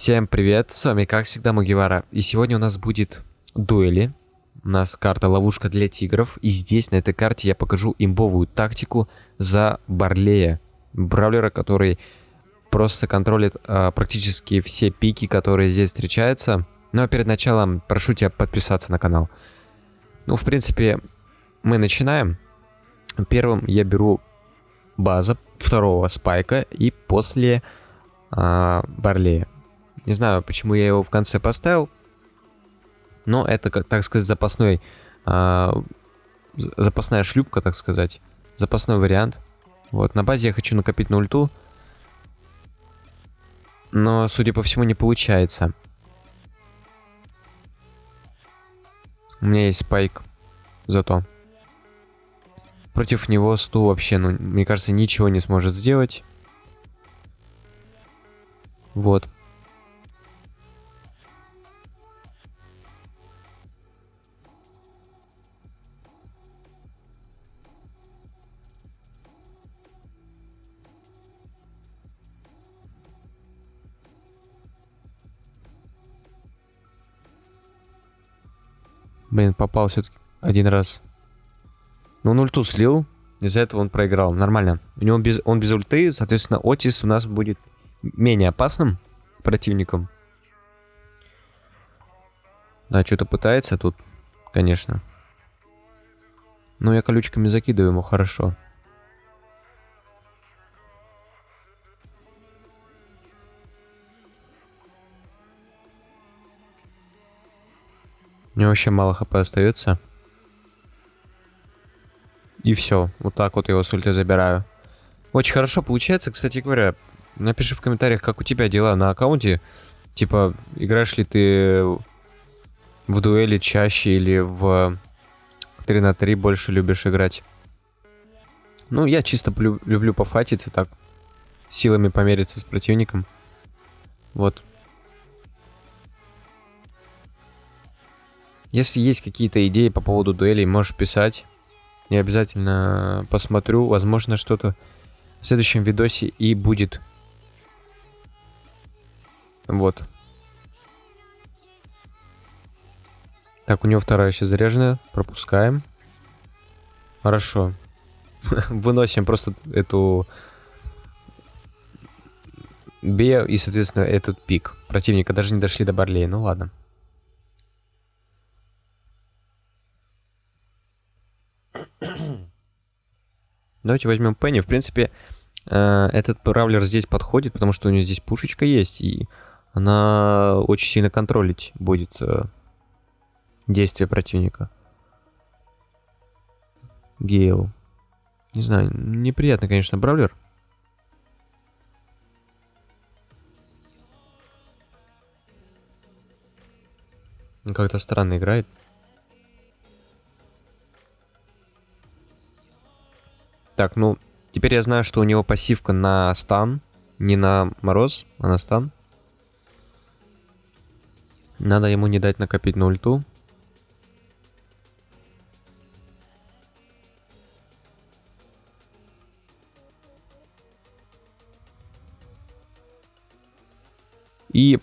Всем привет, с вами как всегда Мугивара. И сегодня у нас будет дуэли. У нас карта ловушка для тигров. И здесь на этой карте я покажу имбовую тактику за Барлея. Бравлера, который просто контролит а, практически все пики, которые здесь встречаются. Ну а перед началом прошу тебя подписаться на канал. Ну, в принципе, мы начинаем. Первым я беру база второго спайка и после а, Барлея. Не знаю, почему я его в конце поставил, но это, так сказать, запасной, а, запасная шлюпка, так сказать, запасной вариант. Вот, на базе я хочу накопить на ульту, но, судя по всему, не получается. У меня есть спайк, зато. Против него Сту вообще, ну, мне кажется, ничего не сможет сделать. Вот. Блин, попал все-таки один раз. Но он ульту слил, из-за этого он проиграл. Нормально. У него без, он без ульты, соответственно, Отис у нас будет менее опасным противником. Да, что-то пытается тут, конечно. Но я колючками закидываю ему хорошо. У него вообще мало хп остается. И все. Вот так вот его с ульты забираю. Очень хорошо получается, кстати говоря. Напиши в комментариях, как у тебя дела на аккаунте. Типа, играешь ли ты в дуэли чаще или в 3 на 3 больше любишь играть? Ну, я чисто люблю пофатиться так. Силами помериться с противником. Вот. Если есть какие-то идеи по поводу дуэлей, можешь писать. Я обязательно посмотрю. Возможно, что-то в следующем видосе и будет. Вот. Так, у него вторая еще заряженная. Пропускаем. Хорошо. Выносим просто эту... Б и, соответственно, этот пик. Противника даже не дошли до Барлея. Ну ладно. Давайте возьмем Пенни. В принципе, э, этот бравлер здесь подходит, потому что у него здесь пушечка есть, и она очень сильно контролить будет э, действия противника. Гейл. Не знаю, неприятный, конечно, бравлер. Как-то странно играет. Так, ну, теперь я знаю, что у него пассивка на стан. Не на мороз, а на стан. Надо ему не дать накопить на ульту. И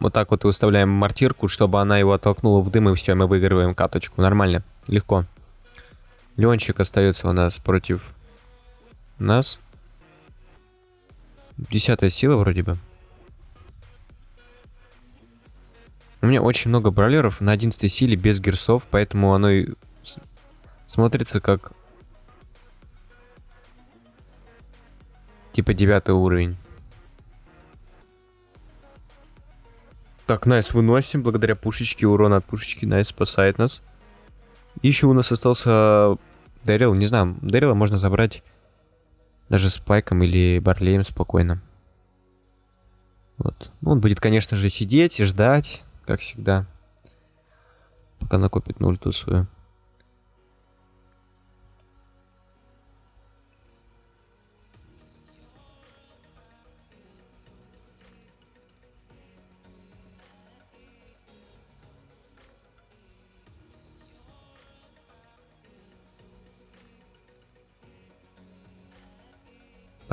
вот так вот выставляем мортирку, чтобы она его оттолкнула в дым, и все, мы выигрываем каточку. Нормально, легко. Леончик остается у нас против нас. Десятая сила вроде бы. У меня очень много бrawlеров на 11 силе без герсов, поэтому оно и смотрится как... Типа девятый уровень. Так, Nice выносим. Благодаря пушечке, урон от пушечки nice спасает нас. Еще у нас остался Дэрил, не знаю, Дэрила можно забрать даже с Пайком или Барлеем спокойно. Вот. Ну, он будет, конечно же, сидеть и ждать, как всегда, пока накопит на свою.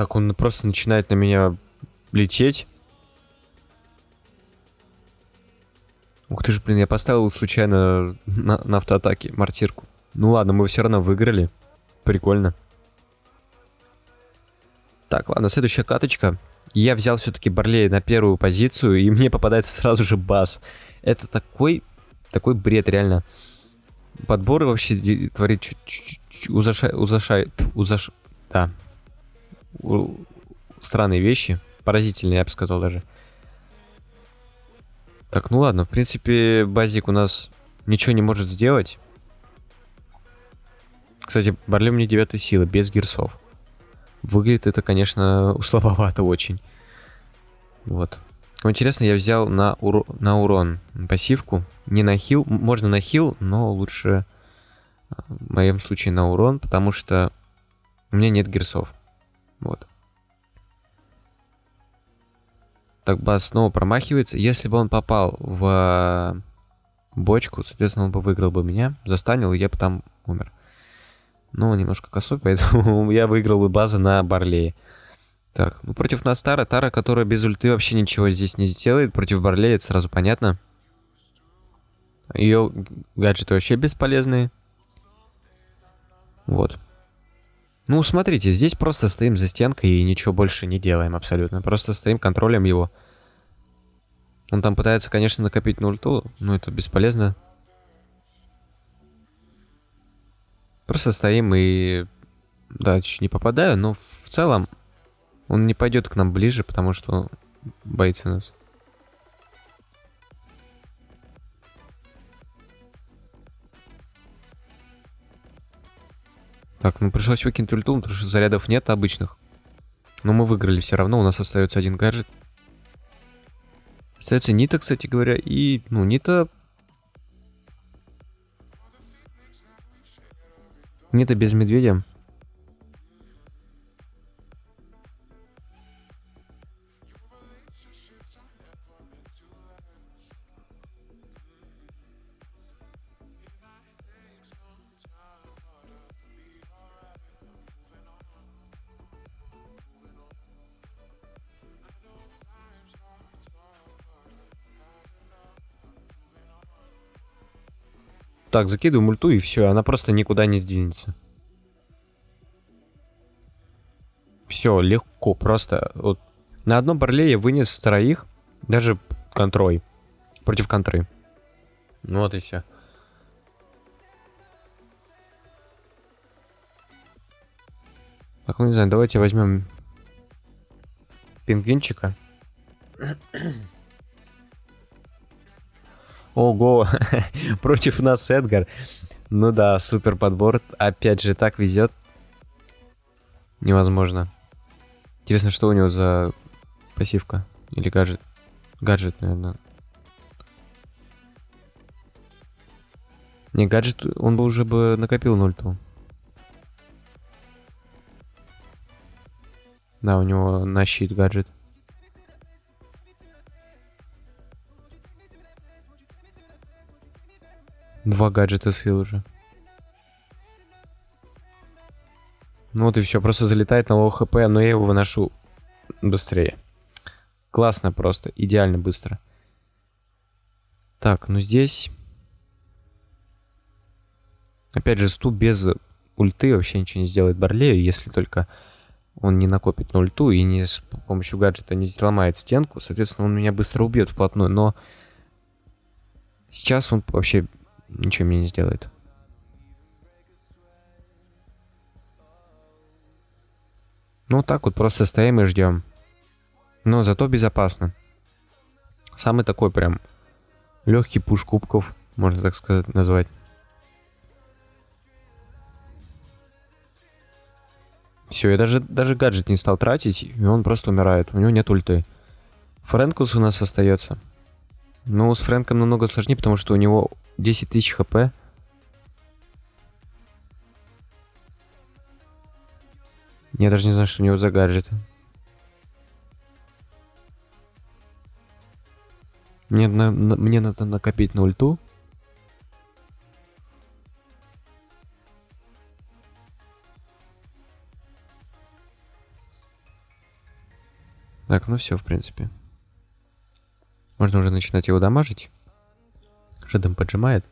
Так, он просто начинает на меня лететь. Ух ты же, блин, я поставил случайно на, на автоатаке мортирку. Ну ладно, мы все равно выиграли. Прикольно. Так, ладно, следующая каточка. Я взял все-таки Барлей на первую позицию, и мне попадается сразу же бас. Это такой, такой бред, реально. Подборы вообще творит чуть-чуть узашай, узашай, узаш, да. Странные вещи, поразительные, я бы сказал даже. Так, ну ладно, в принципе, базик у нас ничего не может сделать. Кстати, Барлей мне 9 силы, без гирсов. Выглядит это, конечно, слабовато очень. Вот. Интересно, я взял на, ур... на урон пассивку. Не на хил. Можно на хил, но лучше э, в моем случае на урон, потому что у меня нет герсов. Вот. Так, бас снова промахивается. Если бы он попал в бочку, соответственно, он бы выиграл бы меня. Застанил, и я бы там умер. Ну, немножко косой, поэтому я выиграл бы базы на Барлее. Так, ну против нас Тара. Тара, которая без ульты вообще ничего здесь не сделает. Против Барлея это сразу понятно. Ее гаджеты вообще бесполезные. Вот. Ну, смотрите, здесь просто стоим за стенкой и ничего больше не делаем абсолютно. Просто стоим, контролем его. Он там пытается, конечно, накопить на ульту, но это бесполезно. Просто стоим и... Да, чуть не попадаю, но в целом он не пойдет к нам ближе, потому что боится нас. Так, ну пришлось выкинуть ульту, потому что зарядов нет обычных. Но мы выиграли все равно, у нас остается один гаджет. Остается Нита, кстати говоря, и, ну, Нита... Нита без медведя. Так, закидываю мульту и все, она просто никуда не сдвинется. Все, легко, просто. Вот. На одном барле я вынес троих, даже контрой. Против контры. Ну вот и все. Так, ну не знаю, давайте возьмем пингвинчика. Ого, против нас Эдгар. Ну да, супер подбор. Опять же, так везет. Невозможно. Интересно, что у него за пассивка? Или гаджет? Гаджет, наверное. Не, гаджет, он бы уже бы накопил нульту. Да, у него на щит гаджет. Два гаджета слил уже. Ну вот и все, просто залетает на low HP, но я его выношу быстрее. Классно просто, идеально быстро. Так, ну здесь... Опять же, ступ без ульты вообще ничего не сделает Барлею, если только он не накопит на ульту и не с помощью гаджета не сломает стенку. Соответственно, он меня быстро убьет вплотную, но сейчас он вообще ничего мне не сделает. Ну, так вот просто стоим и ждем. Но зато безопасно. Самый такой прям легкий пуш кубков, можно так сказать, назвать. Все, я даже, даже гаджет не стал тратить, и он просто умирает. У него нет ульты. Фрэнкус у нас остается. Но с Фрэнком намного сложнее, потому что у него 10 тысяч хп. Я даже не знаю, что у него за гаджеты. Мне, на, на, мне надо накопить на ульту. Так, ну все, в принципе. Можно уже начинать его дамажить. Там поджимает?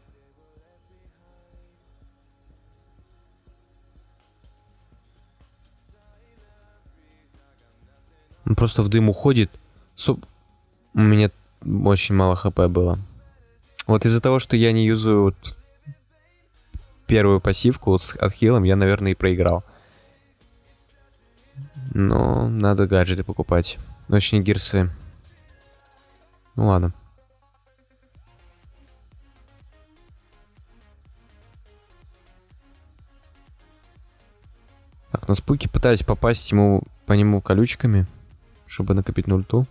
Он просто в дым уходит. Суп... У меня очень мало хп было. Вот из-за того, что я не юзаю вот первую пассивку с отхилом, я, наверное, и проиграл. Но надо гаджеты покупать. Очень гирсы. Ну ладно. Так, на спуке пытаюсь попасть ему по нему колючками, чтобы накопить на.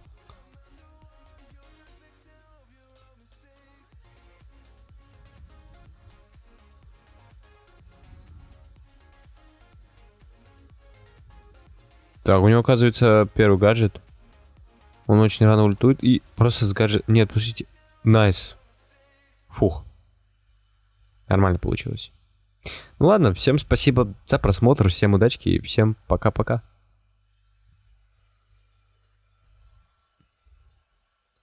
Так, у него оказывается первый гаджет. Он очень рано ультует и просто с гаджет... Нет, пустите. Nice. Фух. Нормально получилось. Ну ладно, всем спасибо за просмотр, всем удачки и всем пока-пока.